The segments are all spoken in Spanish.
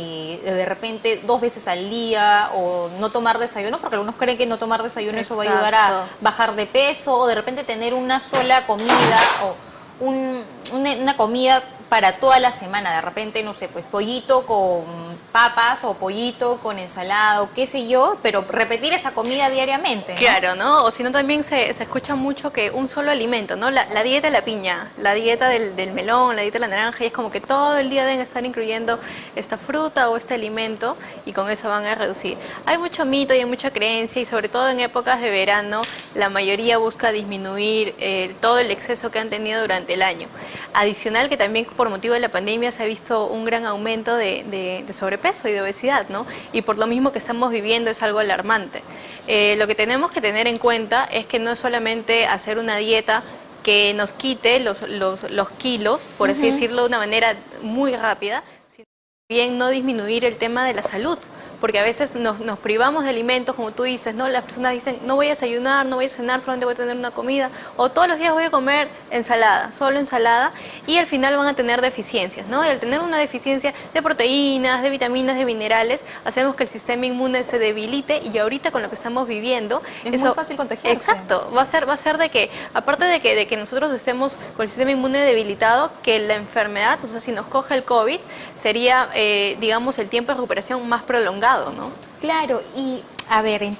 eh, de repente dos veces al día o no tomar desayuno, porque algunos creen que no tomar desayuno eso va a ayudar a bajar de peso, o de repente tener una sola comida o un- una, una comida para toda la semana, de repente, no sé, pues pollito con papas o pollito con ensalada o qué sé yo, pero repetir esa comida diariamente. ¿no? Claro, ¿no? O si no, también se, se escucha mucho que un solo alimento, ¿no? La, la dieta de la piña, la dieta del, del melón, la dieta de la naranja, y es como que todo el día deben estar incluyendo esta fruta o este alimento y con eso van a reducir. Hay mucho mito y hay mucha creencia y sobre todo en épocas de verano, la mayoría busca disminuir eh, todo el exceso que han tenido durante el año. Adicional que también por motivo de la pandemia se ha visto un gran aumento de, de- de sobrepeso y de obesidad, ¿no? Y por lo mismo que estamos viviendo es algo alarmante. Eh, lo que tenemos que tener en cuenta es que no es solamente hacer una dieta que nos quite los, los, los kilos, por así decirlo de una manera muy rápida, sino bien no disminuir el tema de la salud. Porque a veces nos, nos privamos de alimentos, como tú dices, ¿no? Las personas dicen, no voy a desayunar, no voy a cenar, solamente voy a tener una comida, o todos los días voy a comer ensalada, solo ensalada, y al final van a tener deficiencias, ¿no? Y al tener una deficiencia de proteínas, de vitaminas, de minerales, hacemos que el sistema inmune se debilite, y ahorita con lo que estamos viviendo... Es muy fácil contagiarse. Exacto, va a ser, va a ser de que, aparte de que, de que nosotros estemos con el sistema inmune debilitado, que la enfermedad, o sea, si nos coge el COVID, sería, eh, digamos, el tiempo de recuperación más prolongado, ¿no? Claro, y a ver,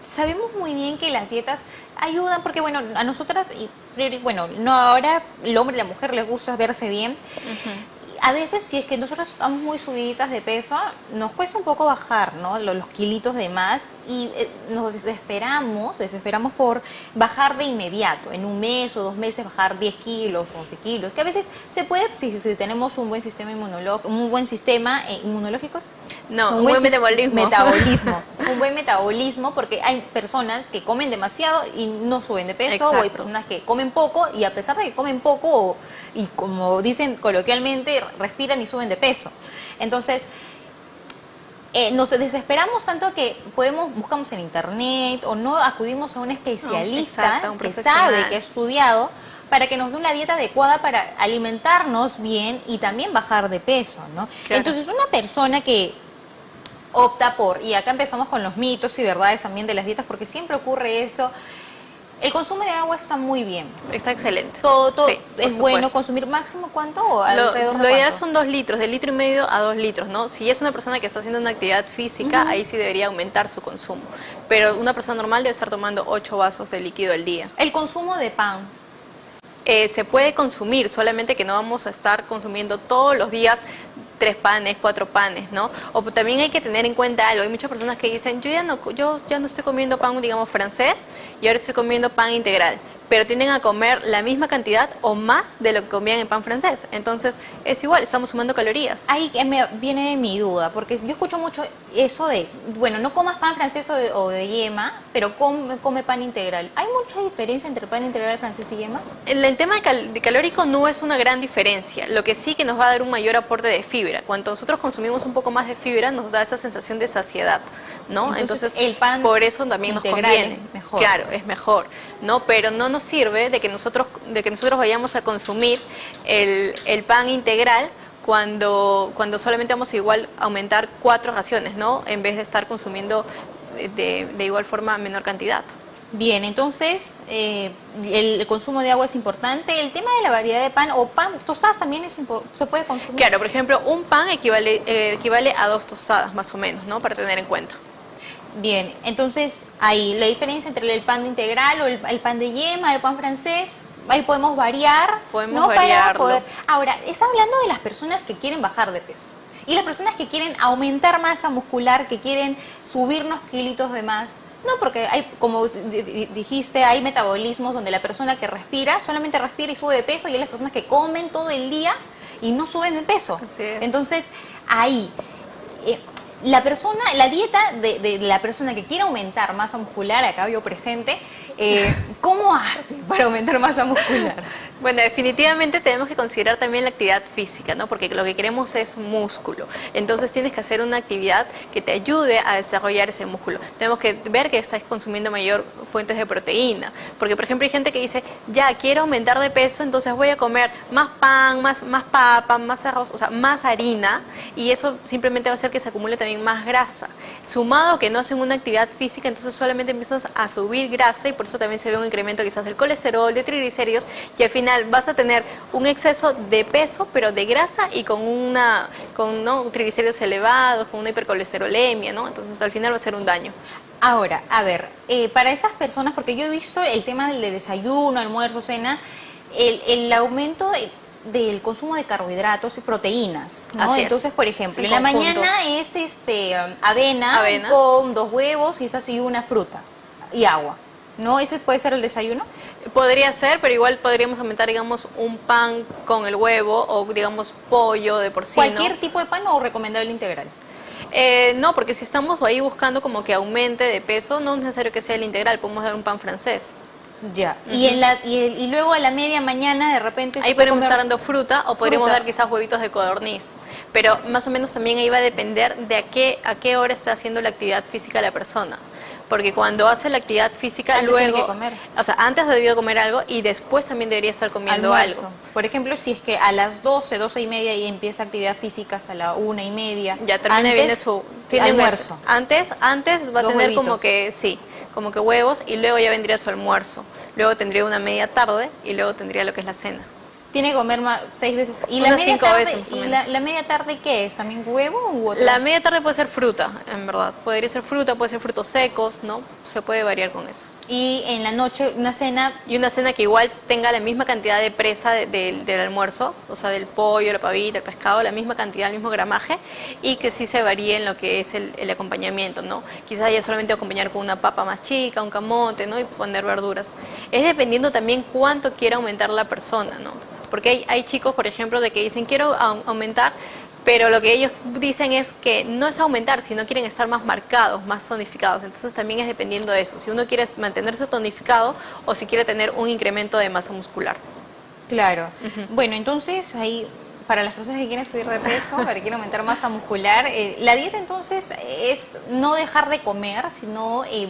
sabemos muy bien que las dietas ayudan porque, bueno, a nosotras, y bueno, no ahora el hombre y la mujer les gusta verse bien. A veces, si es que nosotros estamos muy subiditas de peso, nos cuesta un poco bajar, ¿no? Los, los kilitos de más y eh, nos desesperamos, desesperamos por bajar de inmediato, en un mes o dos meses bajar 10 kilos o 11 kilos, que a veces se puede si, tenemos un buen sistema inmunológico, un buen sistema eh, inmunológico. No, un buen metabolismo. Metabolismo. un buen metabolismo porque hay personas que comen demasiado y no suben de peso o hay personas que comen poco y a pesar de que comen poco o- y como dicen coloquialmente respiran y suben de peso. Entonces, eh, nos desesperamos tanto que podemos buscamos en internet o no acudimos a un especialista exacto, a un que sabe, que ha estudiado para que nos dé una dieta adecuada para alimentarnos bien y también bajar de peso, ¿no? Claro. Entonces, una persona que opta por, y acá empezamos con los mitos y verdades también de las dietas, porque siempre ocurre eso, el consumo de agua está muy bien. Está excelente. Todo, todo Sí, es bueno consumir máximo cuánto o Lo, alrededor de lo ideal son dos litros, de litro y medio a dos litros, ¿no? Si es una persona que está haciendo una actividad física, ahí sí debería aumentar su consumo. Pero una persona normal debe estar tomando ocho vasos de líquido al día. El consumo de pan. Eh, se puede consumir, solamente que no vamos a estar consumiendo todos los días tres panes, cuatro panes, ¿no? O también hay que tener en cuenta algo, hay muchas personas que dicen, yo ya no, yo ya no estoy comiendo pan, digamos, francés, y ahora estoy comiendo pan integral, pero tienden a comer la misma cantidad o más de lo que comían en pan francés. Entonces, es igual, estamos sumando calorías. Ahí me viene mi duda, porque yo escucho mucho eso de, bueno, no comas pan francés o de, o de yema, pero come, come pan integral. ¿Hay mucha diferencia entre pan integral francés y yema? El, el tema de, cal- de calórico no es una gran diferencia, lo que sí que nos va a dar un mayor aporte de fibra. Cuando nosotros consumimos un poco más de fibra, nos da esa sensación de saciedad, ¿no? Entonces, el pan por eso también nos conviene. es mejor. Claro, es mejor, ¿no? Pero no nos sirve de que nosotros, de que nosotros vayamos a consumir el, el pan integral cuando, cuando solamente vamos a igual aumentar cuatro raciones, ¿no? En vez de estar consumiendo eh, de, de igual forma menor cantidad. Bien, entonces eh, el consumo de agua es importante. El tema de la variedad de pan o pan, tostadas también es se puede consumir. Claro, por ejemplo, un pan equivale, eh, equivale a dos tostadas más o menos, ¿no? Para tener en cuenta. Bien, entonces ahí la diferencia entre el pan integral o el, el pan de yema, el pan francés, ahí podemos variar. Podemos ¿no? Para variarlo. poder- Ahora, está hablando de las personas que quieren bajar de peso. Y las personas que quieren aumentar masa muscular, que quieren subirnos kilitos de más. No, porque hay, como di- di- dijiste, hay metabolismos donde la persona que respira solamente respira y sube de peso y hay las personas que comen todo el día y no suben de peso. Entonces, ahí, eh, la persona, la dieta de, la persona que quiere aumentar masa muscular, acá veo presente, eh, ¿cómo hace para aumentar masa muscular? Bueno, definitivamente tenemos que considerar también la actividad física, ¿no? Porque lo que queremos es músculo. Entonces tienes que hacer una actividad que te ayude a desarrollar ese músculo. Tenemos que ver que estás consumiendo mayor fuentes de proteína. Porque, por ejemplo, hay gente que dice, ya, quiero aumentar de peso, entonces voy a comer más pan, más, más papa, más arroz, o sea, más harina. Y eso simplemente va a hacer que se acumule también más grasa. Sumado que no hacen una actividad física, entonces solamente empiezas a subir grasa y por eso también se ve un incremento quizás del colesterol, de triglicéridos y al final vas a tener un exceso de peso, pero de grasa y con una con ¿no? triglicéridos elevados, con una hipercolesterolemia, ¿no? Entonces al final va a ser un daño. Ahora, a ver, eh, para esas personas, porque yo he visto el tema del desayuno, almuerzo, cena, el, el aumento del consumo de carbohidratos y proteínas, ¿no? Entonces, por ejemplo, en, la mañana es este avena, avena, con dos huevos, quizás y una fruta y agua, ¿no? ¿Ese puede ser el desayuno? Podría ser, pero igual podríamos aumentar, digamos, un pan con el huevo o, digamos, pollo de porcino. ¿Cualquier tipo de pan o recomendable integral? Eh, no, porque si estamos ahí buscando como que aumente de peso, no es necesario que sea el integral, podemos dar un pan francés. Ya, y, en la, y, luego a la media mañana de repente... Ahí podemos estar dando fruta o podríamos dar quizás huevitos de codorniz, pero más o menos también ahí va a depender de a qué, a qué hora está haciendo la actividad física la persona porque cuando hace la actividad física luego, comer. o sea, antes debió comer algo y después también debería estar comiendo algo. Por ejemplo, si es que a las 12, 12 y media y empieza actividad física hasta la una y media. Ya termina bien su tiene almuerzo. Antes, antes va a tener como que, sí, como que huevos y luego ya vendría su almuerzo. Luego tendría una media tarde y luego tendría lo que es la cena tiene que comer más, seis veces. ¿Y, la media, tarde, ¿y la, media tarde qué es? ¿También huevo u otro? La media tarde puede ser fruta, en verdad. Podría ser fruta, puede ser frutos secos, ¿no? Se puede variar con eso. Y en la noche una cena... Y una cena que igual tenga la misma cantidad de presa del almuerzo, o sea, del pollo, la pavita, el pescado, la misma cantidad, el mismo gramaje, y que sí se varíe en lo que es el, el acompañamiento, ¿no? Quizás ya solamente acompañar con una papa más chica, un camote, ¿no? Y poner verduras. Es dependiendo también cuánto quiera aumentar la persona, ¿no? Porque hay, chicos, por ejemplo, de que dicen quiero aumentar, pero lo que ellos dicen es que no es aumentar, sino quieren estar más marcados, más tonificados. Entonces también es dependiendo de eso, si uno quiere mantenerse tonificado o si quiere tener un incremento de masa muscular. Claro. Bueno, entonces ahí para las personas que quieren subir de peso, para que quieren aumentar masa muscular, eh, la dieta entonces es no dejar de comer, sino eh,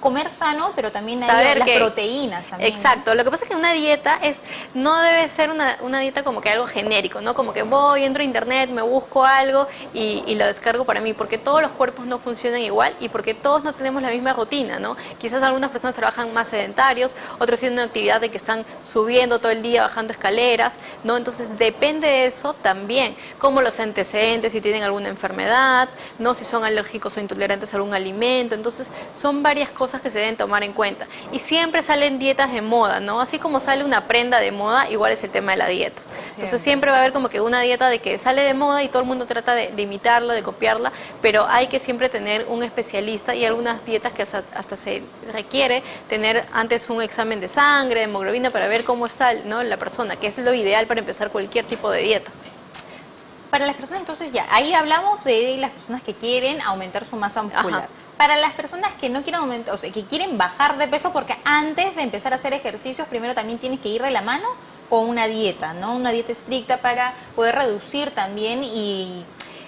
comer sano, pero también hay las proteínas también. Exacto, lo que pasa es que una dieta es no debe ser una, una, dieta como que algo genérico, ¿no? Como que voy, entro a internet, me busco algo y, y, lo descargo para mí, porque todos los cuerpos no funcionan igual y porque todos no tenemos la misma rutina, ¿no? Quizás algunas personas trabajan más sedentarios, otros tienen una actividad de que están subiendo todo el día, bajando escaleras, ¿no? Entonces depende de eso también, como los antecedentes, si tienen alguna enfermedad, ¿no? Si son alérgicos o intolerantes a algún alimento, entonces son varias cosas que se deben tomar en cuenta. Y siempre salen dietas de moda, ¿no? Así como sale una prenda de moda, igual es el tema de la dieta. Entonces siempre va a haber como que una dieta de que sale de moda y todo el mundo trata de, imitarla, de copiarla, pero hay que siempre tener un especialista y algunas dietas que hasta, se requiere tener antes un examen de sangre, de hemoglobina, para ver cómo está ¿no? la persona, que es lo ideal para empezar cualquier tipo de dieta. Para las personas, entonces ya, ahí hablamos de las personas que quieren aumentar su masa muscular para las personas que no quieren aumentar, o sea, que quieren bajar de peso, porque antes de empezar a hacer ejercicios, primero también tienes que ir de la mano con una dieta, ¿no? Una dieta estricta para poder reducir también y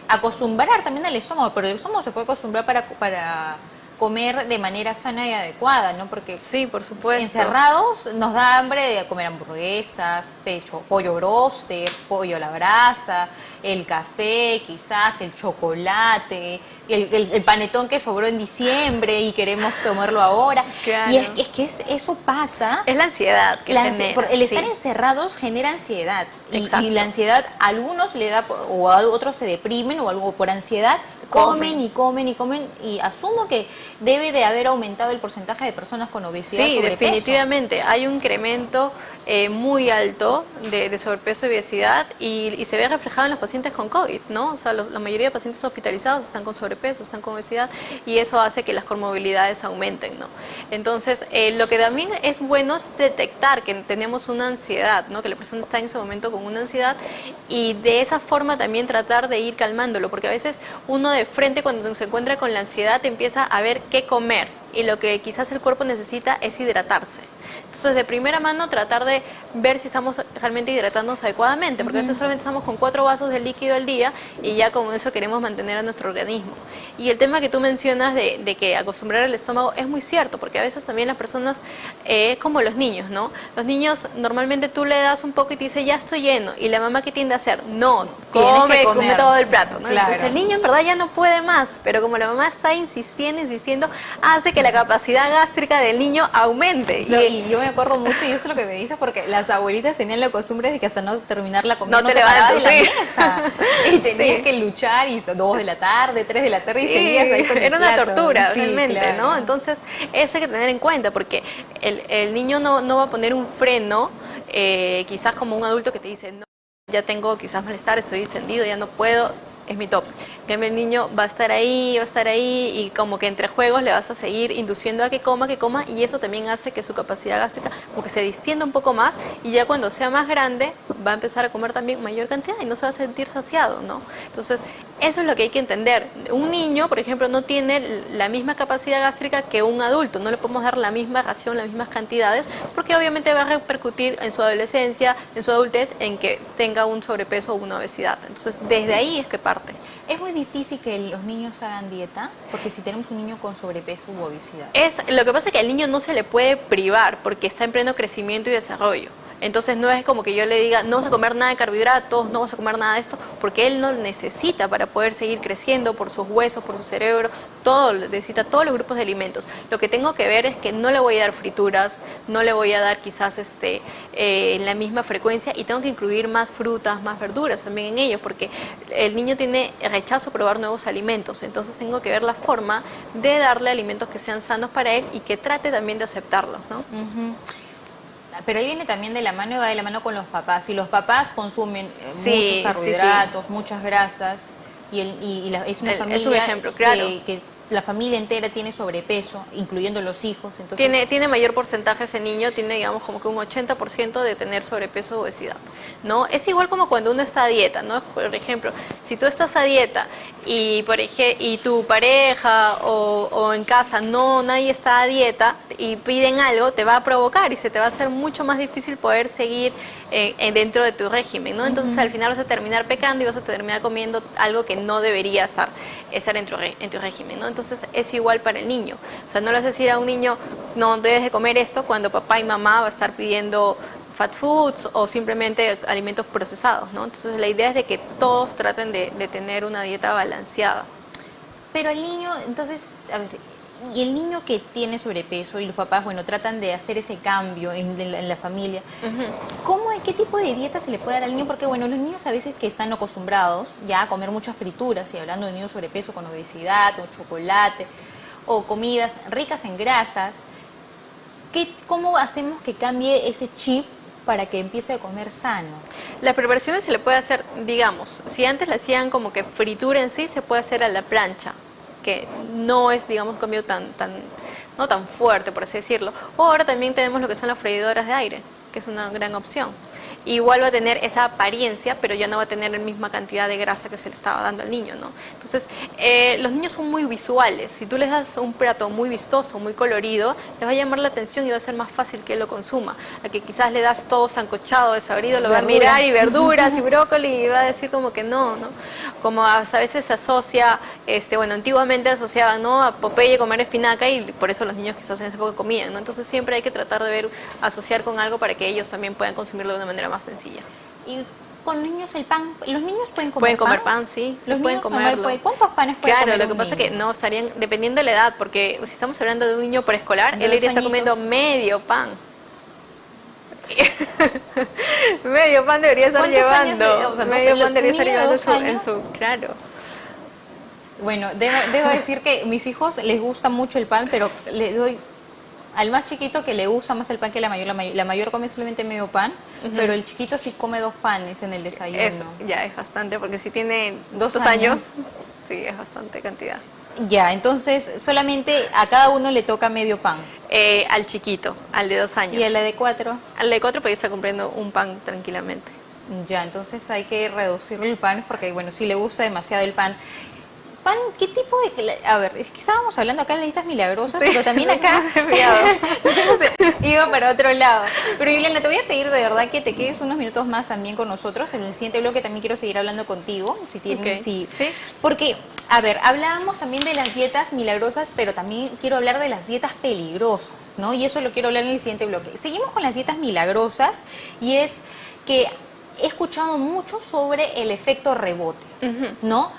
acostumbrar también al estómago, pero el estómago se puede acostumbrar para, para comer de manera sana y adecuada, ¿no? Porque sí, por supuesto. encerrados nos da hambre de comer hamburguesas, pecho, pollo broster, pollo a la brasa, el café, quizás el chocolate, el, panetón que sobró en diciembre y queremos comerlo ahora. Y es, es que eso pasa. Es la ansiedad que genera, El estar encerrados genera ansiedad. Y, y, la ansiedad a algunos le da, o a otros se deprimen o algo por ansiedad comen y comen y comen y asumo que debe de haber aumentado el porcentaje de personas con obesidad. Sí, definitivamente. Hay un incremento eh, muy alto de, sobrepeso y obesidad y, se ve reflejado en los pacientes con COVID, ¿no? O sea, la mayoría de pacientes hospitalizados están con sobrepeso, están con obesidad y eso hace que las comorbilidades aumenten, ¿no? Entonces, eh, lo que también es bueno es detectar que tenemos una ansiedad, ¿no? Que la persona está en ese momento con una ansiedad y de esa forma también tratar de ir calmándolo, porque a veces uno de frente cuando se encuentra con la ansiedad empieza a ver qué comer, y lo que quizás el cuerpo necesita es hidratarse. Entonces, de primera mano, tratar de ver si estamos realmente hidratándonos adecuadamente, porque a veces solamente estamos con cuatro vasos de líquido al día y ya con eso queremos mantener a nuestro organismo. Y el tema que tú mencionas de, que acostumbrar el estómago es muy cierto, porque a veces también las personas, eh, como los niños, ¿no? Los niños normalmente tú le das un poco y te dice, ya estoy lleno, y la mamá que tiende a hacer, no, come, come todo el plato, ¿no? Entonces el niño en verdad ya no puede más, pero como la mamá está insistiendo, insistiendo, hace que la capacidad gástrica del niño aumente. y, yo me acuerdo mucho, y eso es lo que me dices, porque las abuelitas tenían la costumbre de que hasta no terminar la comida no, te, levantaba de la mesa. Y tenías que luchar y dos de la tarde, tres de la tarde y seguías ahí con Era una tortura, realmente, ¿no? Entonces, eso hay que tener en cuenta, porque el, el niño no, no va a poner un freno, eh, quizás como un adulto que te dice, no, ya tengo quizás malestar, estoy encendido, ya no puedo, es mi top. El niño va a estar ahí, va a estar ahí y como que entre juegos le vas a seguir induciendo a que coma, que coma y eso también hace que su capacidad gástrica como que se distienda un poco más y ya cuando sea más grande va a empezar a comer también mayor cantidad y no se va a sentir saciado, ¿no? Entonces, eso es lo que hay que entender. Un niño, por ejemplo, no tiene la misma capacidad gástrica que un adulto, no le podemos dar la misma ración, las mismas cantidades, porque obviamente va a repercutir en su adolescencia, en su adultez, en que tenga un sobrepeso o una obesidad. Entonces, desde ahí es que parte. Es muy difícil que los niños hagan dieta, porque si tenemos un niño con sobrepeso u obesidad. Es, lo que pasa es que al niño no se le puede privar, porque está en pleno crecimiento y desarrollo. Entonces no es como que yo le diga, no vas a comer nada de carbohidratos, no vas a comer nada de esto, porque él no necesita para poder seguir creciendo por sus huesos, por su cerebro, todo, necesita todos los grupos de alimentos. Lo que tengo que ver es que no le voy a dar frituras, no le voy a dar quizás este, eh, en la misma frecuencia y tengo que incluir más frutas, más verduras también en ellos, porque el niño tiene rechazo a probar nuevos alimentos, entonces tengo que ver la forma de darle alimentos que sean sanos para él y que trate también de aceptarlos. ¿no? Pero ahí viene también de la mano y va de la mano con los papás. Si los papás consumen eh, muchos carbohidratos, muchas grasas, y, el, y, es una familia un ejemplo, claro. que la familia entera tiene sobrepeso, incluyendo los hijos. Entonces... Tiene, tiene mayor porcentaje ese niño, tiene digamos como que un 80% de tener sobrepeso o obesidad. ¿no? Es igual como cuando uno está a dieta, ¿no? Por ejemplo, si tú estás a dieta y, por ejemplo, y tu pareja o, en casa no nadie está a dieta y piden algo, te va a provocar y se te va a hacer mucho más difícil poder seguir eh, dentro de tu régimen, ¿no? Entonces al final vas a terminar pecando y vas a terminar comiendo algo que no debería estar, estar en, tu, en tu régimen, ¿no? Entonces es igual para el niño. O sea, no le vas a decir a un niño, no debes de comer esto cuando papá y mamá va a estar pidiendo fat foods o simplemente alimentos procesados, ¿no? Entonces la idea es de que todos traten de, de tener una dieta balanceada. Pero el niño, entonces, a ver, y el niño que tiene sobrepeso y los papás, bueno, tratan de hacer ese cambio en, la, familia, ¿cómo, ¿qué tipo de dieta se le puede dar al niño? Porque, bueno, los niños a veces que están acostumbrados ya a comer muchas frituras, y hablando de niños sobrepeso con obesidad o chocolate, o comidas ricas en grasas, ¿qué, ¿cómo hacemos que cambie ese chip para que empiece a comer sano? Las preparaciones se le puede hacer, digamos, si antes le hacían como que fritura en sí, se puede hacer a la plancha que no es, digamos, un cambio tan, tan, no tan fuerte, por así decirlo. O ahora también tenemos lo que son las freidoras de aire, que es una gran opción igual va a tener esa apariencia, pero ya no va a tener la misma cantidad de grasa que se le estaba dando al niño, ¿no? Entonces, eh, los niños son muy visuales. Si tú les das un plato muy vistoso, muy colorido, les va a llamar la atención y va a ser más fácil que él lo consuma. A que quizás le das todo sancochado, desabrido, lo va a mirar y verduras y brócoli y va a decir como que no, ¿no? Como hasta a veces se asocia, este, bueno, antiguamente asociaban, ¿no? A Popeye comer espinaca y por eso los niños quizás en ese época comían, ¿no? Entonces siempre hay que tratar de ver, asociar con algo para que ellos también puedan consumirlo de una manera más sencilla. Y con niños el pan, ¿los niños pueden comer Pueden comer pan, sí, los pueden comerlo. ¿Cuántos panes pueden claro, comer lo que pasa es que no, estarían, dependiendo de la edad, porque si estamos hablando de un niño preescolar, él iría estar comiendo medio pan. medio pan debería estar llevando. medio pan debería estar llevando en su, claro. Bueno, debo, debo decir que mis hijos les gusta mucho el pan, pero le doy al más chiquito que le gusta más el pan que la mayor, la mayor, come solamente medio pan, pero el chiquito sí come dos panes en el desayuno. Eso, ya es bastante, porque si tiene dos, años, sí, es bastante cantidad. Ya, entonces solamente a cada uno le toca medio pan. Eh, al chiquito, al de dos años. ¿Y al de cuatro? Al de cuatro puede estar comprando un pan tranquilamente. Ya, entonces hay que reducir el pan porque, bueno, si le gusta demasiado el pan. Pan, ¿qué tipo de...? A ver, es que estábamos hablando acá de las dietas milagrosas, pero también acá iba para otro lado. Pero Juliana, te voy a pedir de verdad que te quedes unos minutos más también con nosotros. En el siguiente bloque también quiero seguir hablando contigo, si tienes... Sí. Porque, a ver, hablábamos también de las dietas milagrosas, pero también quiero hablar de las dietas peligrosas, ¿no? Y eso lo quiero hablar en el siguiente bloque. Seguimos con las dietas milagrosas y es que he escuchado mucho sobre el efecto rebote, ¿no?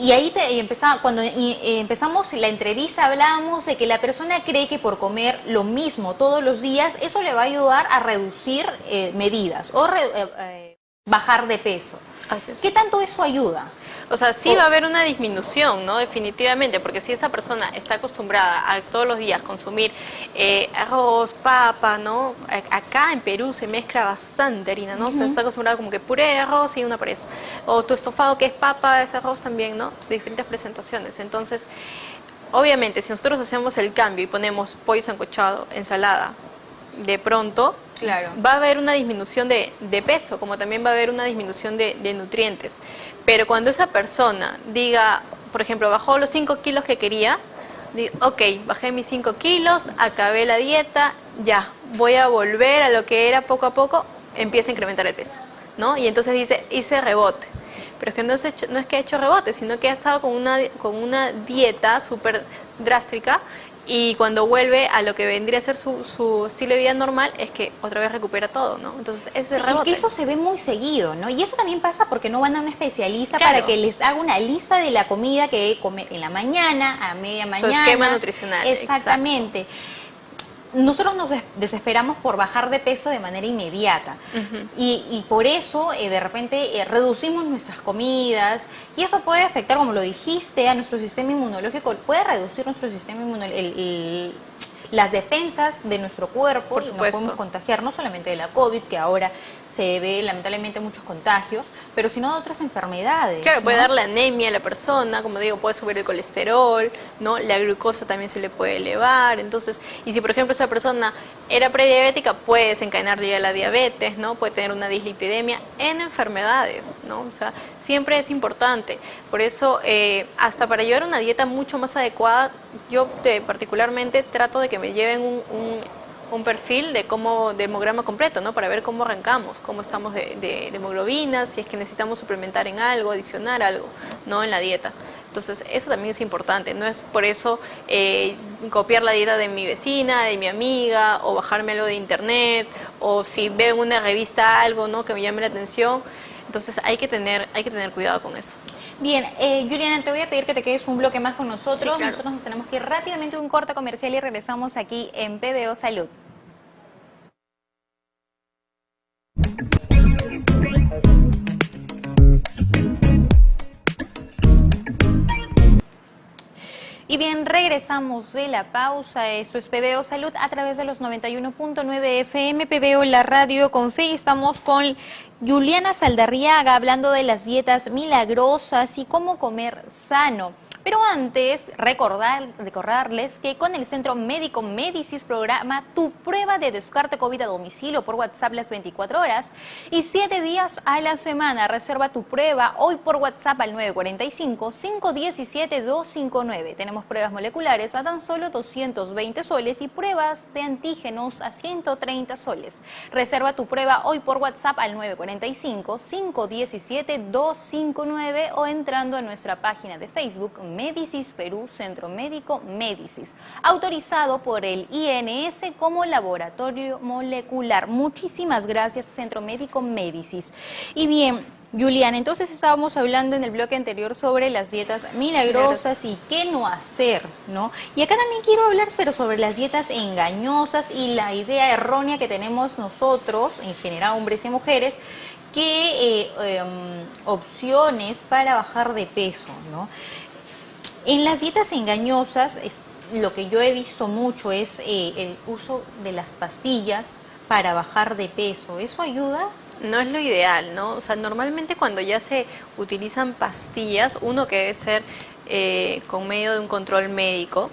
Y ahí te, empezaba, cuando empezamos la entrevista hablábamos de que la persona cree que por comer lo mismo todos los días, eso le va a ayudar a reducir eh, medidas o eh, eh, bajar de peso. ¿Qué tanto eso ayuda? O sea, sí va a haber una disminución, ¿no? Definitivamente, porque si esa persona está acostumbrada a todos los días consumir eh, arroz, papa, ¿no? Acá en Perú se mezcla bastante harina, ¿no? Se está acostumbrada como que puré de arroz y una presa. O tu estofado que es papa, es arroz también, ¿no? De diferentes presentaciones. Entonces, obviamente, si nosotros hacemos el cambio y ponemos pollo sancochado, ensalada, de pronto va a haber una disminución de, peso, como también va a haber una disminución de, nutrientes. Pero cuando esa persona diga, por ejemplo, bajó los 5 kilos que quería, ok, bajé mis 5 kilos, acabé la dieta, ya, voy a volver a lo que era poco a poco, empieza a incrementar el peso, ¿no? Y entonces dice, hice rebote. Pero es que no es, no es que ha hecho rebote, sino que ha estado con una, con una dieta súper drástica y cuando vuelve a lo que vendría a ser su, su, estilo de vida normal es que otra vez recupera todo, ¿no? Entonces ese sí, rebote. Que eso se ve muy seguido, ¿no? Y eso también pasa porque no van a un especialista para que les haga una lista de la comida que come en la mañana, a media mañana. Su esquema nutricional. Exactamente nosotros nos desesperamos por bajar de peso de manera inmediata. Y, por eso eh, de repente eh, reducimos nuestras comidas y eso puede afectar, como lo dijiste, a nuestro sistema inmunológico, puede reducir nuestro sistema inmunológico, las defensas de nuestro cuerpo y nos podemos contagiar no solamente de la COVID, que ahora se ve lamentablemente muchos contagios, pero sino de otras enfermedades. Claro, puede darle anemia a la persona, como digo, puede subir el colesterol, ¿no? La glucosa también se le puede elevar, entonces, y si por ejemplo esa persona era prediabética, puede desencadenar ya la diabetes, ¿no? Puede tener una dislipidemia en enfermedades, ¿no? O sea, siempre es importante. Por eso, eh, hasta para llevar una dieta mucho más adecuada, yo particularmente trato de que me lleven un, un, perfil de cómo, de hemograma completo, ¿no? Para ver cómo arrancamos, cómo estamos de, de, hemoglobina, si es que necesitamos suplementar en algo, adicionar algo, ¿no? En la dieta. Entonces, eso también es importante, no es por eso eh, copiar la dieta de mi vecina, de mi amiga, o bajarme algo de internet, o si veo en una revista algo, ¿no? Que me llame la atención, entonces hay que tener, hay que tener cuidado con eso. Bien, eh, Juliana, te voy a pedir que te quedes un bloque más con nosotros. Nosotros nos tenemos que ir rápidamente a un corte comercial y regresamos aquí en PBO Salud. Bien, regresamos de la pausa. Esto es PBO Salud a través de los 91.9 FM, PBO La Radio con Fe. Estamos con Juliana Saldarriaga hablando de las dietas milagrosas y cómo comer sano. Pero antes, recordar, recordarles que con el Centro Médico Medicis programa tu prueba de descarte COVID a domicilio por WhatsApp las 24 horas y 7 días a la semana. Reserva tu prueba hoy por WhatsApp al 945-517-259. Tenemos pruebas moleculares a tan solo 220 soles y pruebas de antígenos a 130 soles. Reserva tu prueba hoy por WhatsApp al 945-517-259 o entrando a nuestra página de Facebook Médicis Perú Centro Médico Médicis, autorizado por el INS como laboratorio molecular. Muchísimas gracias Centro Médico Médicis. Y bien, Julián, entonces estábamos hablando en el bloque anterior sobre las dietas milagrosas y qué no hacer, ¿no? Y acá también quiero hablar, pero sobre las dietas engañosas y la idea errónea que tenemos nosotros, en general hombres y mujeres, qué eh, em, opciones para bajar de peso, ¿no? En las dietas engañosas, lo que yo he visto mucho es eh, el uso de las pastillas para bajar de peso. ¿Eso ayuda? No es lo ideal, ¿no? O sea, normalmente cuando ya se utilizan pastillas, uno que debe ser eh, con medio de un control médico,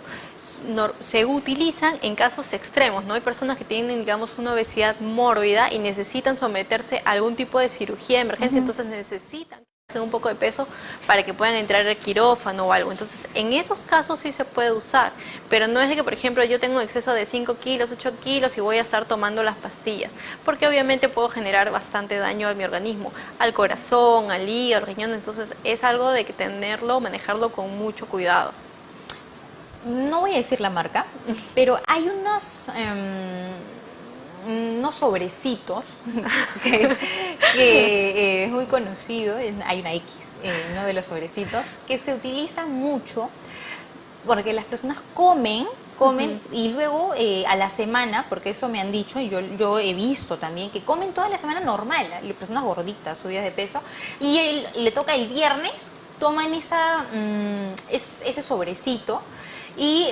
se utilizan en casos extremos, ¿no? Hay personas que tienen, digamos, una obesidad mórbida y necesitan someterse a algún tipo de cirugía de emergencia, entonces necesitan un poco de peso para que puedan entrar al quirófano o algo. Entonces, en esos casos sí se puede usar, pero no es de que, por ejemplo, yo tengo un exceso de 5 kilos, 8 kilos y voy a estar tomando las pastillas, porque obviamente puedo generar bastante daño a mi organismo, al corazón, al hígado, al riñón, entonces es algo de que tenerlo, manejarlo con mucho cuidado. No voy a decir la marca, pero hay unos... Em, unos sobrecitos que, eh, es muy conocido, hay una X, eh, uno de los sobrecitos, que se utiliza mucho porque las personas comen comen y luego eh, a la semana, porque eso me han dicho y yo, yo he visto también, que comen toda la semana normal, las personas gorditas, subidas de peso, y le toca el viernes, toman esa, mm, ese sobrecito y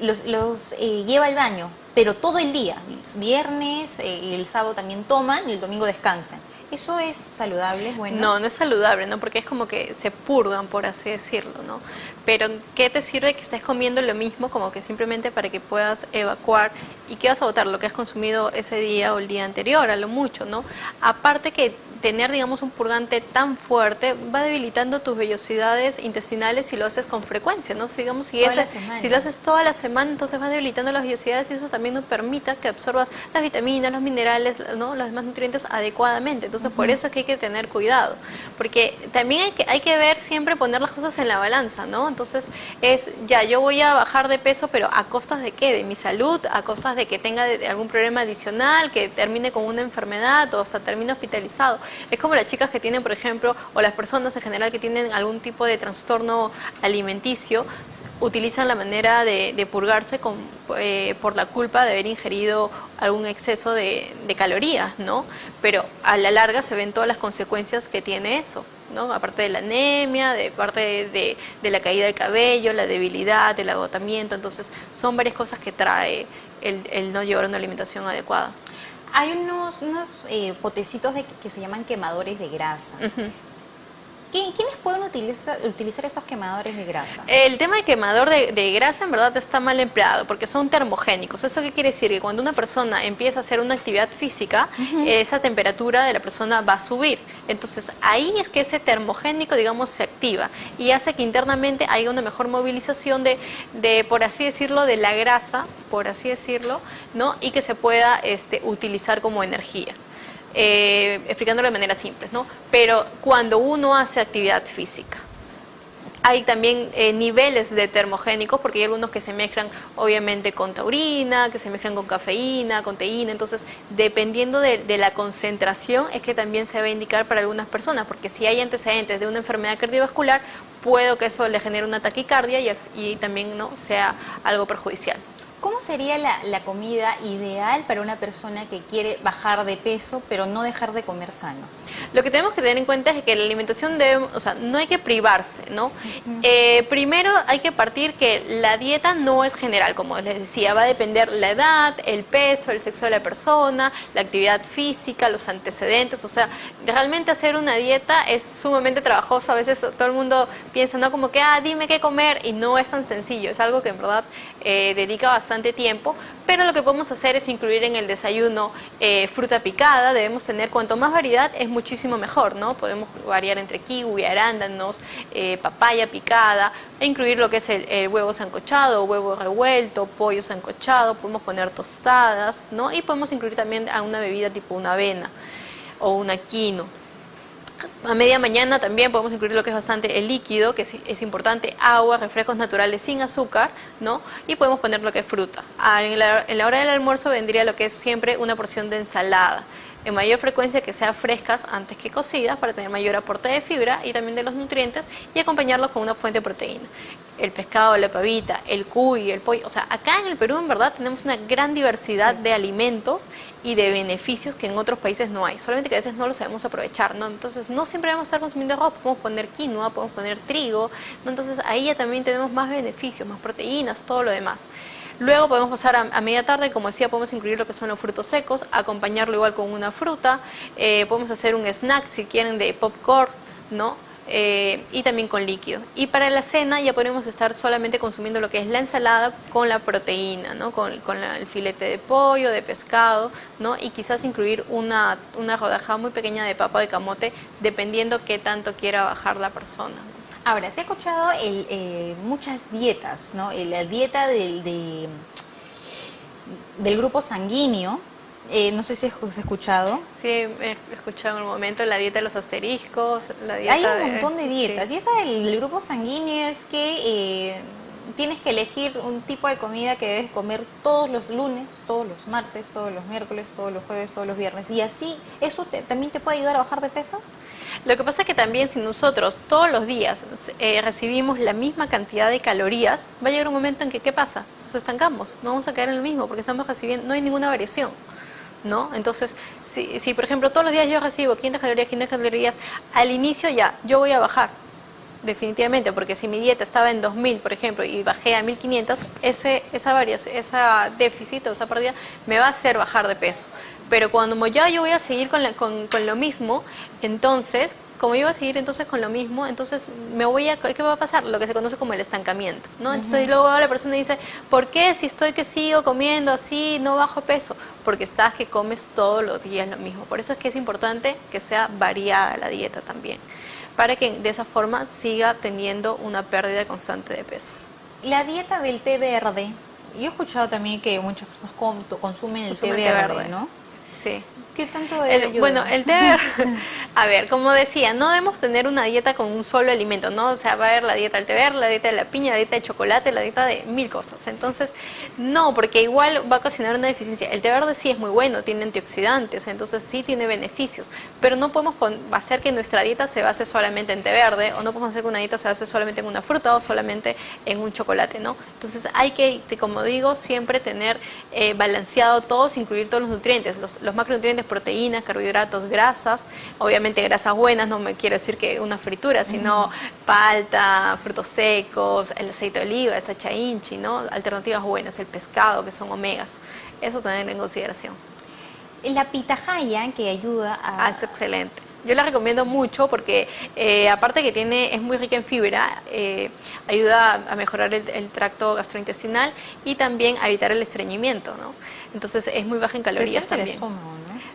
los, los lleva al baño pero todo el día, viernes eh, y el sábado también toman y el domingo descansan. ¿Eso es saludable? Bueno. No, no es saludable, ¿no? Porque es como que se purgan, por así decirlo, ¿no? Pero ¿qué te sirve que estés comiendo lo mismo como que simplemente para que puedas evacuar y que vas a botar lo que has consumido ese día o el día anterior, a lo mucho, ¿no? Aparte que tener, digamos, un purgante tan fuerte va debilitando tus vellosidades intestinales si lo haces con frecuencia, ¿no? Si, digamos, si, si lo haces toda la semana, entonces va debilitando las vellosidades y eso también nos permita que absorbas las vitaminas, los minerales, ¿no? Los demás nutrientes adecuadamente. Entonces, por eso es que hay que tener cuidado, porque también hay que, hay que ver siempre poner las cosas en la balanza, ¿no? Entonces, es, ya, yo voy a bajar de peso, pero ¿a costas de qué? De mi salud, a costas de que tenga algún problema adicional, que termine con una enfermedad o hasta termine hospitalizado. Es como las chicas que tienen, por ejemplo, o las personas en general que tienen algún tipo de trastorno alimenticio, utilizan la manera de, purgarse eh, por la culpa de haber ingerido algún exceso de, calorías, ¿no? Pero a la larga se ven todas las consecuencias que tiene eso. ¿no? aparte de la anemia, de parte de, la caída del cabello, la debilidad, el agotamiento, entonces son varias cosas que trae el no llevar una alimentación adecuada. Hay unos, unos eh, potecitos de, que se llaman quemadores de grasa. ¿Quiénes pueden utilizar, utilizar esos quemadores de grasa? El tema de quemador de, grasa en verdad está mal empleado porque son termogénicos. ¿Eso qué quiere decir? Que cuando una persona empieza a hacer una actividad física, esa temperatura de la persona va a subir. Entonces ahí es que ese termogénico, digamos, se activa y hace que internamente haya una mejor movilización de, de por así decirlo, de la grasa, por así decirlo, ¿no? y que se pueda este, utilizar como energía eh, explicándolo de manera simple, ¿no? Pero cuando uno hace actividad física, hay también eh, niveles de termogénicos, porque hay algunos que se mezclan obviamente con taurina, que se mezclan con cafeína, con teína, entonces dependiendo de, la concentración es que también se va a indicar para algunas personas, porque si hay antecedentes de una enfermedad cardiovascular, puedo que eso le genere una taquicardia y, y también no sea algo perjudicial. ¿Cómo sería la, comida ideal para una persona que quiere bajar de peso pero no dejar de comer sano? Lo que tenemos que tener en cuenta es que la alimentación debe, o sea, no hay que privarse, ¿no? Eh, primero hay que partir que la dieta no es general, como les decía, va a depender la edad, el peso, el sexo de la persona, la actividad física, los antecedentes, o sea, realmente hacer una dieta es sumamente trabajoso, a veces todo el mundo piensa, ¿no? Como que, ah, dime qué comer y no es tan sencillo, es algo que en verdad eh, dedica bastante tiempo, pero lo que podemos hacer es incluir en el desayuno eh, fruta picada, debemos tener cuanto más variedad es muchísimo mejor, ¿no? Podemos variar entre kiwi, arándanos, eh, papaya picada, e incluir lo que es el, huevo sancochado, huevo revuelto, pollo sancochado, podemos poner tostadas, ¿no? Y podemos incluir también a una bebida tipo una avena o una quino. A media mañana también podemos incluir lo que es bastante el líquido, que es, importante, agua, refrescos naturales sin azúcar, ¿no? Y podemos poner lo que es fruta. Ah, en la, en la hora del almuerzo vendría lo que es siempre una porción de ensalada en mayor frecuencia que sean frescas antes que cocidas para tener mayor aporte de fibra y también de los nutrientes y acompañarlos con una fuente de proteína. El pescado, la pavita, el cuy, el pollo, o sea, acá en el Perú en verdad tenemos una gran diversidad de alimentos y de beneficios que en otros países no hay, solamente que a veces no lo sabemos aprovechar, ¿no? Entonces no siempre vamos a estar consumiendo arroz, podemos poner quinoa, podemos poner trigo, ¿no? Entonces ahí ya también tenemos más beneficios, más proteínas, todo lo demás. Luego podemos pasar a, media tarde, como decía, podemos incluir lo que son los frutos secos, acompañarlo igual con una fruta, eh, podemos hacer un snack si quieren de popcorn, ¿no? eh, y también con líquido. Y para la cena ya podemos estar solamente consumiendo lo que es la ensalada con la proteína, ¿no? con, el filete de pollo, de pescado, ¿no? y quizás incluir una, una rodaja muy pequeña de papa de camote, dependiendo qué tanto quiera bajar la persona. Ahora, se ha escuchado el, eh, muchas dietas, ¿no? La dieta del, del grupo sanguíneo, eh, no sé si has escuchado. Sí, he escuchado en un momento la dieta de los asteriscos, la dieta Hay un montón de dietas. Y esa del grupo sanguíneo es que eh, tienes que elegir un tipo de comida que debes comer todos los lunes, todos los martes, todos los miércoles, todos los jueves, todos los viernes. Y así, ¿eso también te puede ayudar a bajar de peso? Lo que pasa es que también si nosotros todos los días eh, recibimos la misma cantidad de calorías, va a llegar un momento en que, ¿qué pasa? Nos estancamos, no vamos a caer en lo mismo porque estamos recibiendo, no hay ninguna variación. ¿No? Entonces, si, si por ejemplo todos los días yo recibo 500 calorías, 500 calorías, al inicio ya, yo voy a bajar, definitivamente, porque si mi dieta estaba en 2000, por ejemplo, y bajé a 1500, ese, esa variación, esa déficit o esa pérdida me va a hacer bajar de peso. Pero cuando ya yo voy a seguir con, con, con lo mismo, entonces como yo voy a seguir entonces con lo mismo, entonces me voy a, ¿qué va a pasar? Lo que se conoce como el estancamiento, ¿no? Entonces luego la persona dice, ¿por qué si estoy que sigo comiendo así, no bajo peso? Porque estás que comes todos los días lo mismo. Por eso es que es importante que sea variada la dieta también, para que de esa forma siga teniendo una pérdida constante de peso. La dieta del té verde, yo he escuchado también que muchas personas consumen el, té, verde, ¿no? Sí. ¿Qué tanto el, Bueno, el té, a ver, como decía, no debemos tener una dieta con un solo alimento, ¿no? O sea, va a haber la dieta del verde, la dieta de la piña, la dieta de chocolate, la dieta de mil cosas. Entonces, no, porque igual va a ocasionar una deficiencia. El té verde sí es muy bueno, tiene antioxidantes, entonces sí tiene beneficios, pero no podemos hacer que nuestra dieta se base solamente en té verde, o no podemos hacer que una dieta se base solamente en una fruta o solamente en un chocolate, ¿no? Entonces, hay que, como digo, siempre tener eh, balanceado todos, incluir todos los nutrientes, los, los macronutrientes, proteínas, carbohidratos, grasas, obviamente grasas buenas, no me quiero decir que una fritura, sino palta, frutos secos, el aceite de oliva, esa chainchi, ¿no? Alternativas buenas, el pescado, que son omegas. Eso tener en consideración. La pitahaya que ayuda a... Ah, es excelente. Yo la recomiendo mucho porque eh, aparte que tiene es muy rica en fibra, eh, ayuda a mejorar el, tracto gastrointestinal y también a evitar el estreñimiento, ¿no? Entonces es muy baja en calorías también.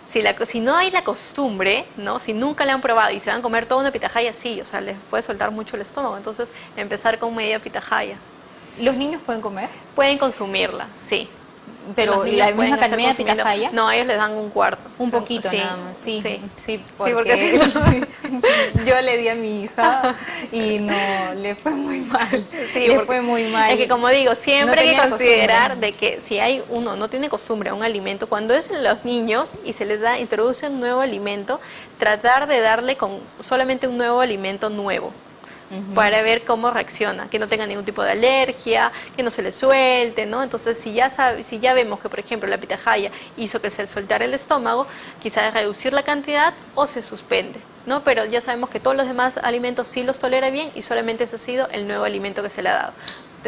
Si, la, si no hay la costumbre, ¿no? Si nunca la han probado y se van a comer toda una pitahaya, sí, o sea, les puede soltar mucho el estómago. Entonces empezar con media pitahaya. ¿Los niños pueden comer? Pueden consumirla, sí. Pero la misma cantidad de pitahaya. No, ellos les dan un cuarto. Un poquito nada más. Sí, sí, porque, yo le di a mi hija y no, le fue muy mal. Sí, le fue muy mal. Es que como digo, siempre hay que considerar de que si hay uno no tiene costumbre a un alimento, cuando es los niños y se les da, introduce un nuevo alimento, tratar de darle con solamente un nuevo alimento nuevo para ver cómo reacciona, que no tenga ningún tipo de alergia, que no se le suelte, ¿no? Entonces, si ya, sabe, si ya vemos que, por ejemplo, la pitahaya hizo que se soltara el estómago, quizás reducir la cantidad o se suspende. ¿no? Pero ya sabemos que todos los demás alimentos sí los tolera bien y solamente ese ha sido el nuevo alimento que se le ha dado.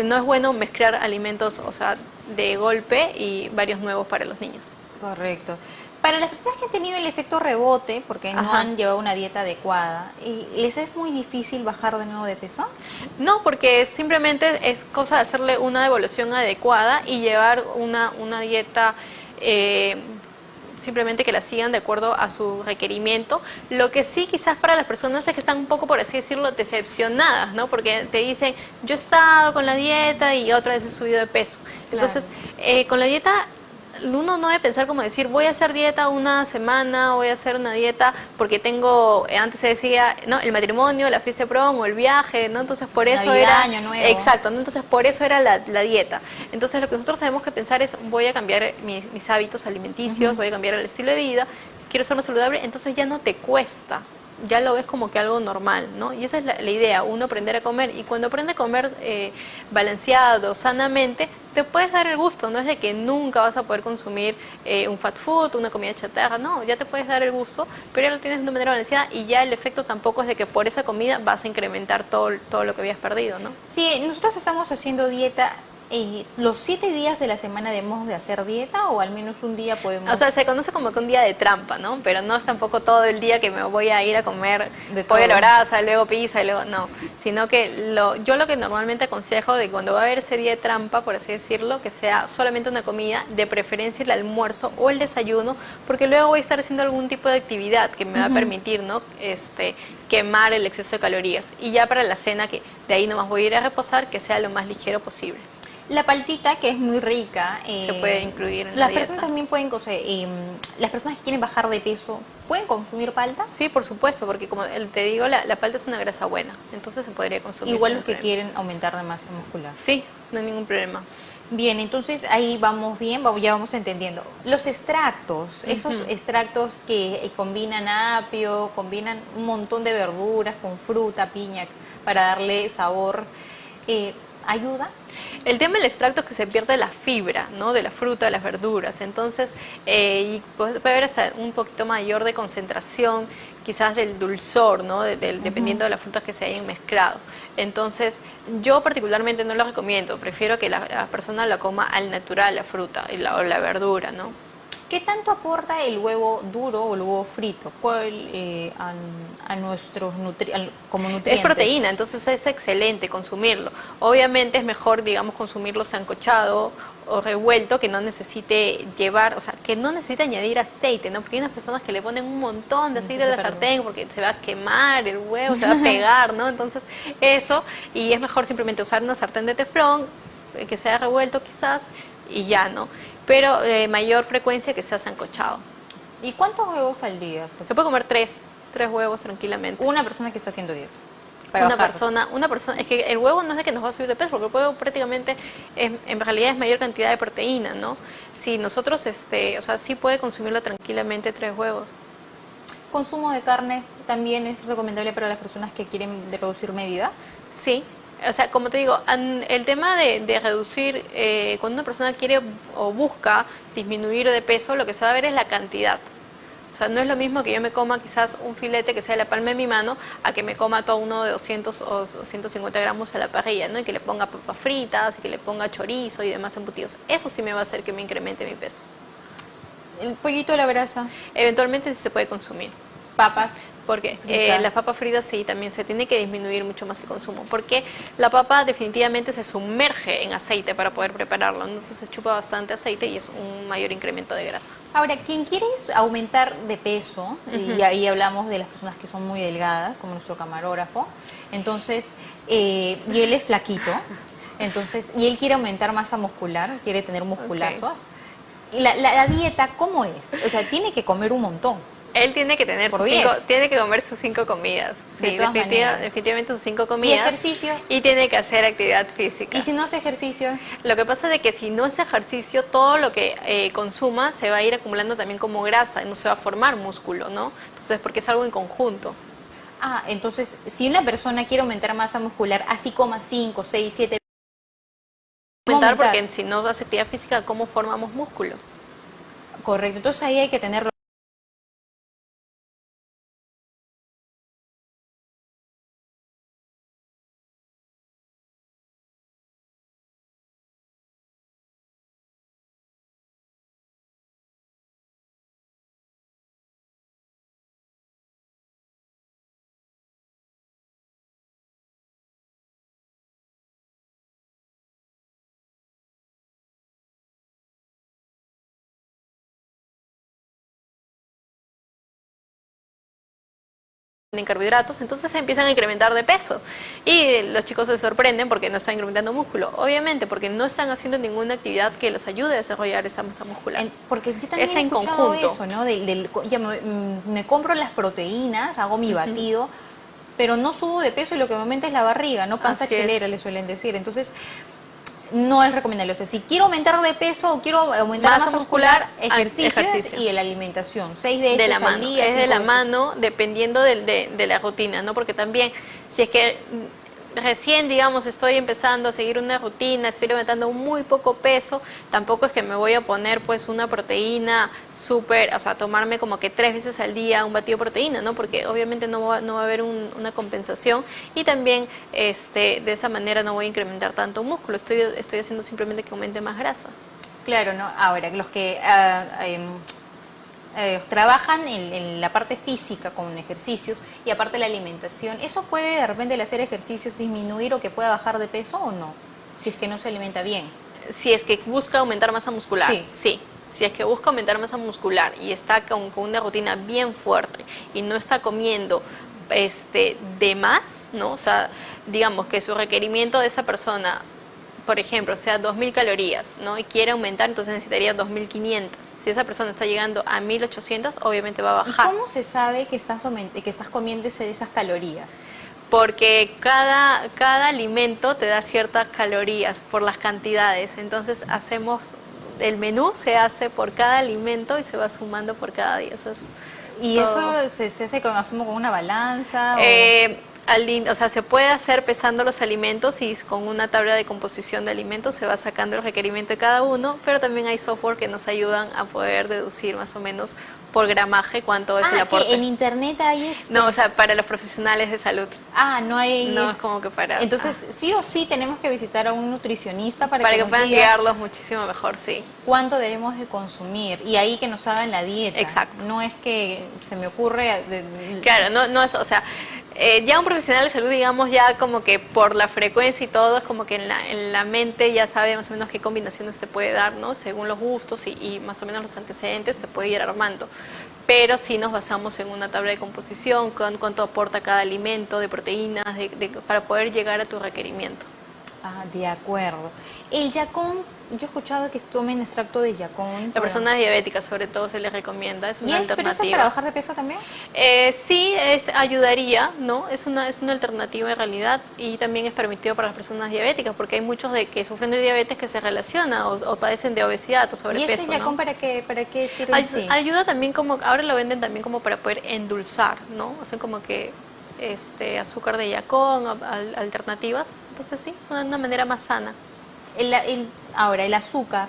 No es bueno mezclar alimentos, o sea, de golpe y varios nuevos para los niños. Correcto. Para las personas que han tenido el efecto rebote, porque no han llevado una dieta adecuada, ¿les es muy difícil bajar de nuevo de peso? No, porque simplemente es cosa de hacerle una devolución adecuada y llevar una, una dieta... Eh, simplemente que la sigan de acuerdo a su requerimiento. Lo que sí quizás para las personas es que están un poco, por así decirlo, decepcionadas, ¿no? Porque te dicen, yo he estado con la dieta y otra vez he subido de peso. Entonces, eh, con la dieta uno no debe pensar como decir, voy a hacer dieta una semana, voy a hacer una dieta porque tengo, eh, antes se decía, no, el matrimonio, la fiesta de prom o el viaje, ¿no? Entonces por eso era... Año nuevo. Exacto, entonces por eso era la, dieta. Entonces lo que nosotros tenemos que pensar es, voy a cambiar mis, hábitos alimenticios, voy a cambiar el estilo de vida, quiero ser más saludable, entonces ya no te cuesta, ya lo ves como que algo normal, ¿no? Y esa es la, idea, uno aprender a comer. Y cuando aprende a comer eh, balanceado, sanamente, te puedes dar el gusto, no es de que nunca vas a poder consumir eh, un fat food, una comida chatarra, no, ya te puedes dar el gusto, pero ya lo tienes de una manera balanceada y ya el efecto tampoco es de que por esa comida vas a incrementar todo, todo lo que habías perdido, ¿no? Sí, nosotros estamos haciendo dieta eh, los siete días de la semana debemos de hacer dieta o al menos un día podemos... O sea, se conoce como que un día de trampa, ¿no? Pero no es tampoco todo el día que me voy a ir a comer de pollo a la brasa, luego pizza, y luego... No, sino que lo, yo lo que normalmente aconsejo de cuando va a haber ese día de trampa, por así decirlo, que sea solamente una comida, de preferencia el almuerzo o el desayuno, porque luego voy a estar haciendo algún tipo de actividad que me va a permitir, ¿no? Este, quemar el exceso de calorías. Y ya para la cena, que de ahí nomás voy a ir a reposar, que sea lo más ligero posible. La paltita, que es muy rica. Se puede incluir en Las la personas también pueden, eh, las personas que quieren bajar de peso, ¿pueden consumir palta? Sí, por supuesto, porque como te digo, la, palta es una grasa buena, entonces se podría consumir. Igual los que quieren aumentar la masa muscular. Sí, no hay ningún problema. Bien, entonces ahí vamos bien, ya vamos entendiendo. Los extractos, esos extractos que combinan apio, combinan un montón de verduras con fruta, piña, para darle sabor, eh, ¿ayuda? El tema del extracto es que se pierde la fibra, ¿no? De la fruta, de las verduras. Entonces, eh, y puede haber hasta un poquito mayor de concentración, quizás del dulzor, ¿no? Dependiendo de las frutas que se hayan mezclado. Entonces, yo particularmente no lo recomiendo. Prefiero que la, persona la coma al natural, la fruta y la, o la verdura, ¿no? ¿Qué tanto aporta el huevo duro o el huevo frito eh, a, nuestros como nutrientes? Es proteína, entonces es excelente consumirlo. Obviamente es mejor, digamos, consumirlo sancochado o revuelto que no necesite llevar, o sea, que no necesite añadir aceite, ¿no? Porque hay unas personas que le ponen un montón de aceite a la sartén porque se va a quemar el huevo, se va a pegar, ¿no? Entonces, eso, y es mejor simplemente usar una sartén de teflón, eh, que sea revuelto quizás, y ya, ¿no? Pero de mayor frecuencia que sea sancochado. ¿Y cuántos huevos al día? Se puede comer tres, tres huevos tranquilamente. Una persona que está haciendo dieta. una persona, una persona, es que el huevo no es de que nos va a subir de peso, porque el huevo prácticamente en realidad es mayor cantidad de proteína, ¿no? Si nosotros, este, o sea, sí puede consumirlo tranquilamente tres huevos. ¿Consumo de carne también es recomendable para las personas que quieren reducir medidas? Sí, o sea, como te digo, el tema de, reducir, eh, cuando una persona quiere o busca disminuir de peso, lo que se va a ver es la cantidad. O sea, no es lo mismo que yo me coma quizás un filete que sea de la palma de mi mano a que me coma todo uno de 200 o 150 gramos a la parrilla, ¿no? Y que le ponga papas fritas y que le ponga chorizo y demás embutidos. Eso sí me va a hacer que me incremente mi peso. ¿El pollito de la brasa? Eventualmente sí se puede consumir. ¿Papas? Porque eh, las papas fritas sí, también se tiene que disminuir mucho más el consumo, porque la papa definitivamente se sumerge en aceite para poder prepararlo, entonces chupa bastante aceite y es un mayor incremento de grasa. Ahora, quien quiere aumentar de peso, y ahí hablamos de las personas que son muy delgadas, como nuestro camarógrafo, entonces, eh, y él es flaquito, entonces, y él quiere aumentar masa muscular, quiere tener musculazos, la, la dieta, ¿cómo es? O sea, tiene que comer un montón. Él tiene que tener sus cinco, tiene que comer sus cinco comidas. Sí, definitivamente sus cinco comidas. ¿Y ejercicios? Y tiene que hacer actividad física. ¿Y si no hace ejercicio? Lo que pasa es que si no hace ejercicio, todo lo que eh, consuma se va a ir acumulando también como grasa y no se va a formar músculo, ¿no? Entonces, porque es algo en conjunto. Ah, entonces, si una persona quiere aumentar masa muscular, así coma 5, 6, 7... Aumentar porque si no hace actividad física, ¿cómo formamos músculo? Correcto, entonces ahí hay que tenerlo en carbohidratos, entonces se empiezan a incrementar de peso y los chicos se sorprenden porque no están incrementando músculo, obviamente porque no están haciendo ninguna actividad que los ayude a desarrollar esa masa muscular. porque yo también he escuchado eso, ¿no? ya mm, me, compro las proteínas, hago mi batido, pero no subo de peso y lo que me aumenta es la barriga, no panza chelera, le suelen decir. Entonces, no es recomendable. O sea, si quiero aumentar de peso o quiero aumentar la masa muscular, ah, ejercicios y la alimentación. Seis de, de la mano. Es de la mano dependiendo de, de, la rutina, ¿no? Porque también, si es que recién, digamos, estoy empezando a seguir una rutina, estoy levantando muy poco peso, tampoco es que me voy a poner pues una proteína súper, o sea, tomarme como que tres veces al día un batido de proteína, ¿no? Porque obviamente no va, no va a haber una compensación y también este, de esa manera no voy a incrementar tanto músculo, estoy, estoy haciendo simplemente que aumente más grasa. Claro, ¿no? Ahora, los que... Uh, eh, trabajan en, la parte física con ejercicios y aparte la alimentación, ¿eso puede de repente el hacer ejercicios disminuir o que pueda bajar de peso o no? Si es que no se alimenta bien. Si es que busca aumentar masa muscular, sí. Si es que busca aumentar masa muscular y está con, con una rutina bien fuerte y no está comiendo este, de más, ¿no? O sea, digamos que su requerimiento de esa persona por ejemplo, sea 2.000 calorías, ¿no? Y quiere aumentar, entonces necesitaría 2.500. Si esa persona está llegando a 1.800, obviamente va a bajar. ¿Y cómo se sabe que estás, que estás comiendo esas calorías? Porque cada, cada alimento te da ciertas calorías por las cantidades. Entonces hacemos, el menú se hace por cada alimento y se va sumando por cada día. ¿Y eso se, hace con, asumo con una balanza? Eh, o sea, se puede hacer pesando los alimentos y con una tabla de composición de alimentos se va sacando el requerimiento de cada uno, pero también hay software que nos ayudan a poder deducir más o menos por gramaje cuánto es el ah, aporte. en internet hay este... No, o sea, para los profesionales de salud. Ah, no hay... No, es como que para... Entonces, ah. sí o sí tenemos que visitar a un nutricionista para, para que, puedan guiarlos muchísimo mejor, sí. Cuánto debemos de consumir y ahí que nos hagan la dieta. Exacto. No es que se me ocurre... Claro, no, no es, o sea eh, ya un profesional de salud, digamos, ya como que por la frecuencia y todo, es como que en la, en la mente ya sabe más o menos qué combinaciones te puede dar, ¿no? Según los gustos y, más o menos los antecedentes te puede ir armando. Pero si nos basamos en una tabla de composición, con cuánto aporta cada alimento de proteínas, para poder llegar a tu requerimiento. Ah, de acuerdo. El yacón yo he escuchado que tomen extracto de yacón. A personas diabéticas sobre todo se les recomienda, es una ¿Y es, alternativa. para bajar de peso también? Eh, sí, es, ayudaría, ¿no? Es una, es una alternativa en realidad y también es permitido para las personas diabéticas porque hay muchos de que sufren de diabetes que se relacionan o, padecen de obesidad o sobrepeso. ¿Y ese yacón para, qué, para qué sirve? ayuda también como, ahora lo venden también como para poder endulzar, ¿no? Hacen como que este, azúcar de yacón, alternativas. Entonces sí, es una manera más sana. El, ahora, el azúcar.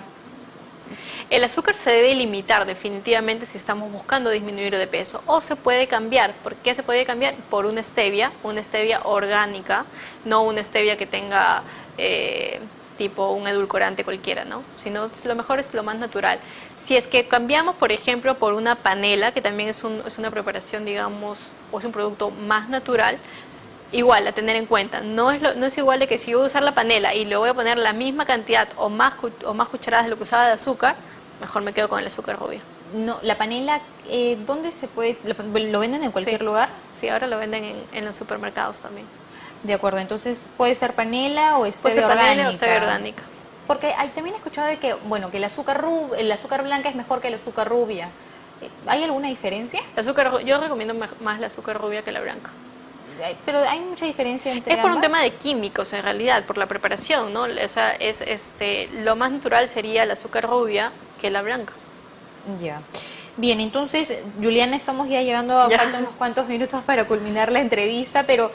El azúcar se debe limitar definitivamente si estamos buscando disminuir de peso o se puede cambiar. ¿Por qué se puede cambiar? Por una stevia, una stevia orgánica, no una stevia que tenga eh, tipo un edulcorante cualquiera, ¿no? Sino lo mejor es lo más natural. Si es que cambiamos, por ejemplo, por una panela, que también es, es una preparación, digamos, o es un producto más natural, igual a tener en cuenta. No es, no es igual de que si yo voy a usar la panela y le voy a poner la misma cantidad o más, o más cucharadas de lo que usaba de azúcar, mejor me quedo con el azúcar rubia. No, la panela, eh, ¿dónde se puede? ¿Lo venden en cualquier lugar? Sí, ahora lo venden en, los supermercados también. De acuerdo, entonces puede ser panela o stevia puede ser panela o stevia orgánica. Porque hay, también he escuchado de que, bueno, que el azúcar, rub, el azúcar blanca es mejor que el azúcar rubia. ¿Hay alguna diferencia? El azúcar, yo recomiendo más la azúcar rubia que la blanca pero hay mucha diferencia entre Es por un tema de químicos en realidad, por la preparación, ¿no? O sea, es, este, lo más natural sería el azúcar rubia que la blanca. Ya. Bien, entonces, Juliana, estamos ya llegando a unos cuantos minutos para culminar la entrevista, pero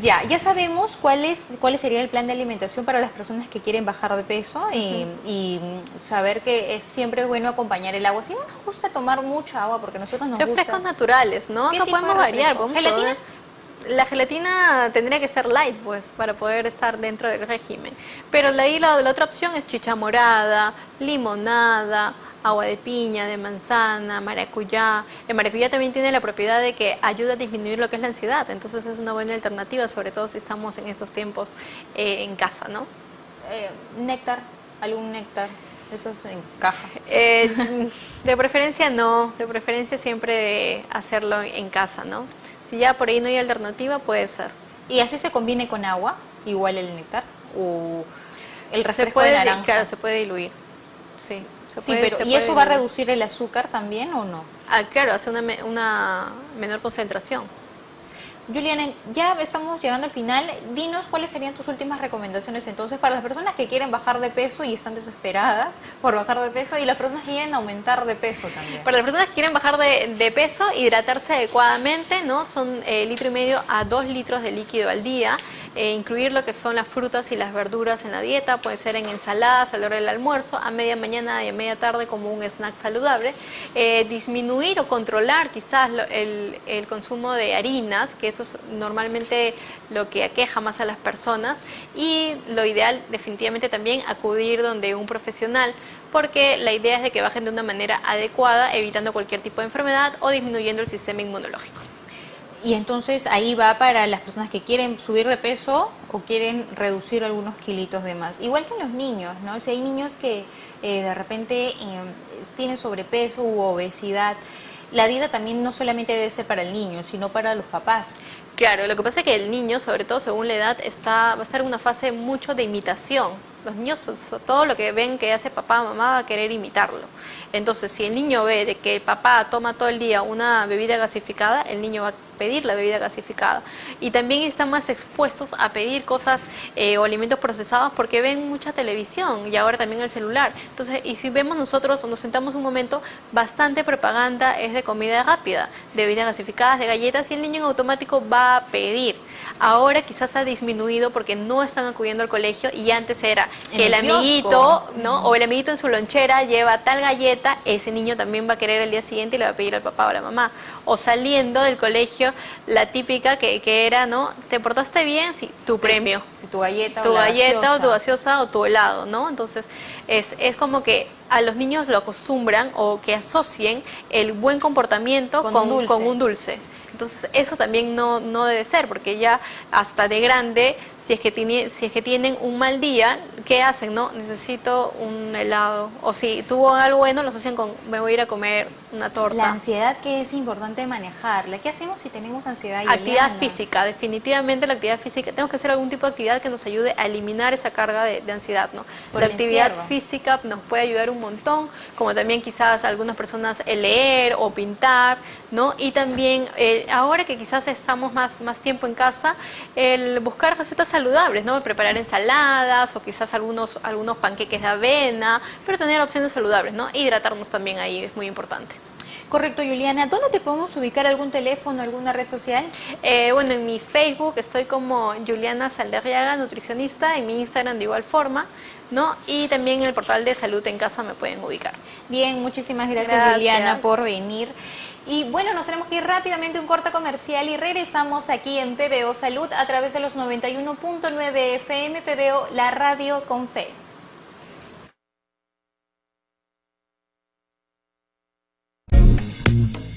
ya, ya sabemos cuál, es, cuál sería el plan de alimentación para las personas que quieren bajar de peso y, saber que es siempre bueno acompañar el agua. Si no nos gusta tomar mucha agua, porque nosotros nos Refrescos gusta... naturales, ¿no? Acá podemos variar. ¿Gelatina? La gelatina tendría que ser light, pues, para poder estar dentro del régimen. Pero ahí la, la otra opción es chicha morada, limonada, agua de piña, de manzana, maracuyá. El maracuyá también tiene la propiedad de que ayuda a disminuir lo que es la ansiedad, entonces es una buena alternativa, sobre todo si estamos en estos tiempos eh, en casa, ¿no? Eh, néctar, algún néctar. Eso se encaja. Eh, de preferencia no, de preferencia siempre hacerlo en casa, ¿no? Si ya por ahí no hay alternativa, puede ser. ¿Y así se combine con agua, igual el néctar? ¿O el refresco se puede, de naranja? Claro, se puede diluir, sí. sí, pero ¿y eso va a reducir el azúcar también o no? Ah, claro, hace una, una menor concentración. Juliana, ya estamos llegando al final. Dinos cuáles serían tus últimas recomendaciones entonces para las personas que quieren bajar de peso y están desesperadas por bajar de peso y las personas que quieren aumentar de peso también. Para las personas que quieren bajar de, peso, hidratarse adecuadamente, ¿no? Son eh, litro y medio a dos litros de líquido al día. Eh, incluir lo que son las frutas y las verduras en la dieta, puede ser en ensaladas a la hora del almuerzo, a media mañana y a media tarde como un snack saludable, eh, disminuir o controlar quizás el, el consumo de harinas, que eso es normalmente lo que aqueja más a las personas, y lo ideal definitivamente también acudir donde un profesional porque la idea es de que bajen de una manera adecuada, evitando cualquier tipo de enfermedad o disminuyendo el sistema inmunológico. Y entonces ahí va para las personas que quieren subir de peso o quieren reducir algunos kilitos de más. Igual que en los niños, ¿no? Si hay niños que eh, de repente eh, tienen sobrepeso u obesidad, la dieta también no solamente debe ser para el niño, sino para los papás. Claro, lo que pasa es que el niño, sobre todo según la edad, está, va a estar en una fase mucho de imitación. Los niños, todo lo que ven que hace papá o mamá va a querer imitarlo. Entonces, si el niño ve de que el papá toma todo el día una bebida gasificada, el niño va a pedir la bebida gasificada. Y también están más expuestos a pedir cosas eh, o alimentos procesados porque ven mucha televisión y ahora también el celular. Entonces, y si vemos nosotros nos sentamos un momento, bastante propaganda es de comida rápida, de bebidas gasificadas, de galletas y el niño en automático va a pedir. Ahora quizás ha disminuido porque no están acudiendo al colegio y antes era que el, amiguito, ¿no? O el amiguito en su lonchera lleva tal galleta, ese niño también va a querer el día siguiente y le va a pedir al papá o a la mamá. O saliendo del colegio, la típica que, que era, ¿no? ¿Te portaste bien? Sí, tu premio. Si tu galleta tu o galleta o tu gaseosa o tu helado, ¿no? Entonces, es, es como que a los niños lo acostumbran o que asocien el buen comportamiento con, con un dulce. Entonces eso también no, no debe ser, porque ya hasta de grande, si es, que tiene, si es que tienen un mal día, ¿qué hacen? no Necesito un helado. O si tuvo algo bueno, lo hacen con, me voy a ir a comer una torta. La ansiedad que es importante manejarla. ¿Qué hacemos si tenemos ansiedad? Actividad física, definitivamente la actividad física. Tenemos que hacer algún tipo de actividad que nos ayude a eliminar esa carga de, ansiedad. ¿no? la actividad física nos puede ayudar un montón, como también quizás algunas personas el leer o pintar, ¿no? Y también eh, ahora que quizás estamos más, más tiempo en casa, el buscar recetas saludables, ¿no? Preparar ensaladas o quizás algunos, algunos panqueques de avena, pero tener opciones saludables, ¿no? Hidratarnos también ahí es muy importante. Correcto, Juliana. ¿Dónde te podemos ubicar? ¿Algún teléfono, alguna red social? Eh, bueno, en mi Facebook estoy como Juliana Salderriaga, nutricionista, en mi Instagram de igual forma, ¿no? Y también en el portal de Salud en Casa me pueden ubicar. Bien, muchísimas gracias. Juliana por venir. Y bueno, nos tenemos que ir rápidamente a un corte comercial y regresamos aquí en PBO Salud a través de los 91.9 FM PBO, la radio con fe.